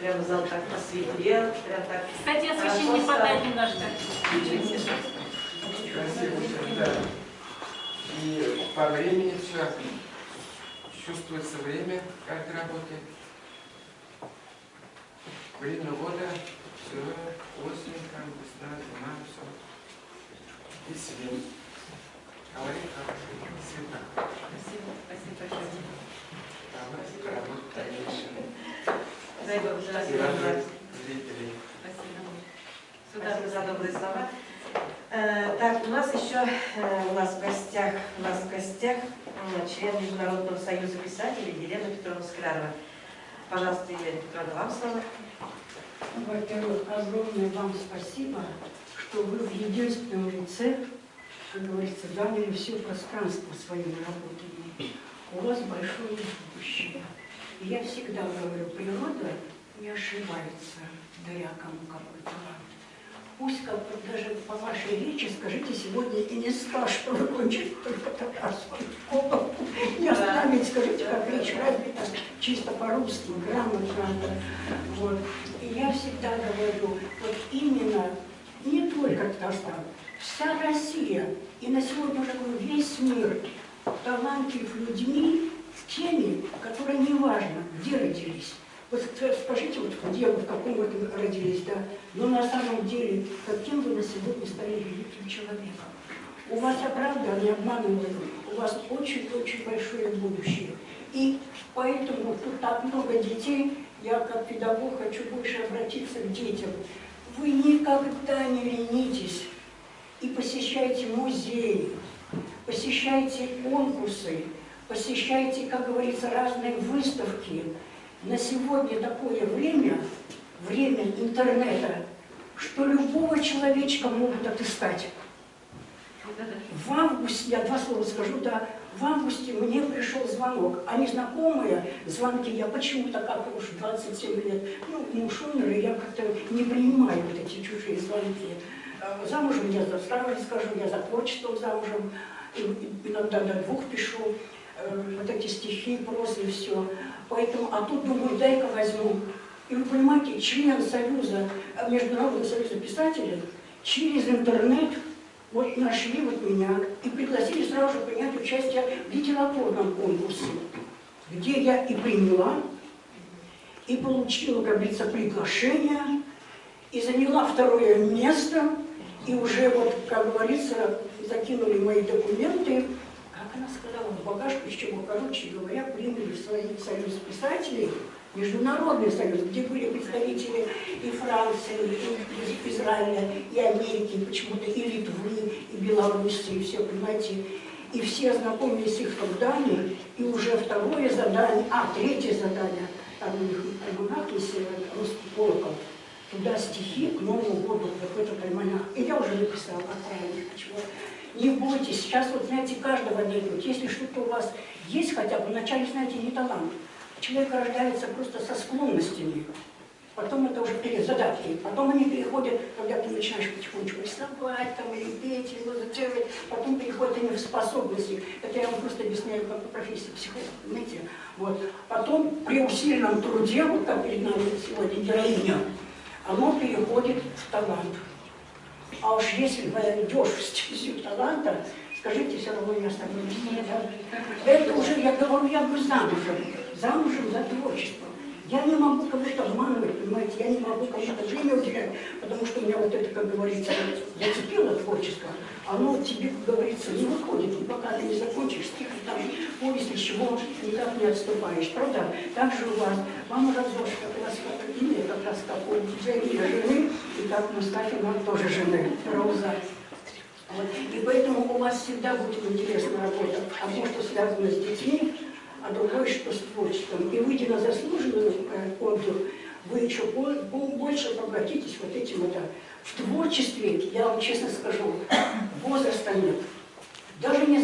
прямо зал так посветлел, прям так Кстати, освещение стало. подать немножко. Красиво, да. И по времени все. Чувствуется время, как работает. Время года, все, осень, там, весна, зима, все. И свет. Говорит хороший, цвета. Спасибо, спасибо большое. Там работа дальнейшая. Дай Бог И здравия. радует зрителей. Спасибо. Спасибо за добрые слова. Э, Так, у нас еще э, у нас в гостях, у нас в гостях член Международного союза писателей Елена Петровна Склярова. Пожалуйста, Елена Петровна, вам слово. Во-первых, огромное вам спасибо, что вы в единственном лице, как говорится, заняли все пространство своими работами. У вас большое будущее. И я всегда говорю, природа не ошибается, даря кому какой талант. Пусть как бы даже по вашей речи скажите сегодня и не скажешь, что вы кончили только татарскую школу. Не оставить, скажите, как речь развита чисто по-русски, грамотно. Вот. И я всегда говорю, вот именно не только Татарстан, вся Россия, и на сегодня уже говорю, весь мир талантлив людьми, теми, которые неважно, где родились. Вот скажите, вот где вы, в каком вы родились, да, но на самом деле, каким вы на сегодня стали великим человеком. У вас, я правда, не обманываю, у вас очень-очень большое будущее. И поэтому тут так много детей, я как педагог хочу больше обратиться к детям. Вы никогда не ленитесь и посещайте музеи, посещайте конкурсы, посещайте, как говорится, разные выставки. На сегодня такое время, время интернета, что любого человечка могут отыскать. В августе, я два слова скажу, да, в августе мне пришел звонок, а незнакомые звонки, я почему-то, как уж 27 лет, ну, муж умер, и я как-то не принимаю вот эти чужие звонки. Замужем я сразу скажу, я за творчеством замужем, иногда до двух пишу, вот эти стихи, прозы и все. Поэтому, а тут думаю, дай-ка возьму. И вы понимаете, член Союза, э, Международного союза писателей, через интернет вот нашли вот меня и пригласили сразу же принять участие в литературном конкурсе, где я и приняла, и получила, как говорится, приглашение, и заняла второе место, и уже вот, как говорится, закинули мои документы, как она сказала, в багажку, из чего, короче говоря, приняли в свой союз писателей, Международный союз, где были представители и Франции, и Израиля, и Америки, почему-то и Литвы, и Белоруссии, все, понимаете. И все ознакомились с их трудами, и уже второе задание, а, третье задание, там у них есть э, русский туда стихи к Новому году, вот в этот альманах. И я уже написала, отправила, чего. Не бойтесь, сейчас вот, знаете, каждого найдут. Если что-то у вас есть хотя бы, вначале, знаете, не талант. Человек рождается просто со склонностями. Потом это уже перед задатки. Потом они переходят, когда ты начинаешь потихонечку рисовать, там, или петь, или музицировать, потом переходят они в способности. Это я вам просто объясняю как по профессии психолога, понимаете? Вот. Потом при усиленном труде, вот как перед нами сегодня героиня, оно переходит в талант. А уж если идешь в стезю таланта, скажите, все равно не остановитесь. Это уже, я говорю, я бы замужем, замужем за творчеством. Я не могу кого-то обманывать, понимаете, я не могу кому-то время уделять, потому что у меня вот это, как говорится, зацепило творчество, оно тебе, как говорится, не выходит, и пока ты не закончишь стих, там, повесть, из чего никак не отступаешь, правда? Так же у вас, вам разош, как у вас имя, как раз как у Джеймина жены, и как у Мустафина тоже жены, Роза. Вот. И поэтому у вас всегда будет интересная работа, одно, что связано с детьми, а другое, что с творчеством. И выйдя на заслуженную э, отзыв, вы еще больше обратитесь вот этим вот. В творчестве, я вам честно скажу, возраста нет. Даже не